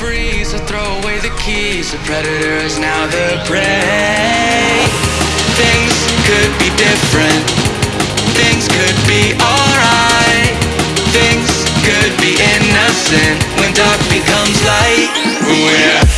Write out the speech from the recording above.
free, so throw away the keys. The predator is now the prey. Things could be different. Things could be alright. Things could be innocent when dark becomes light. We're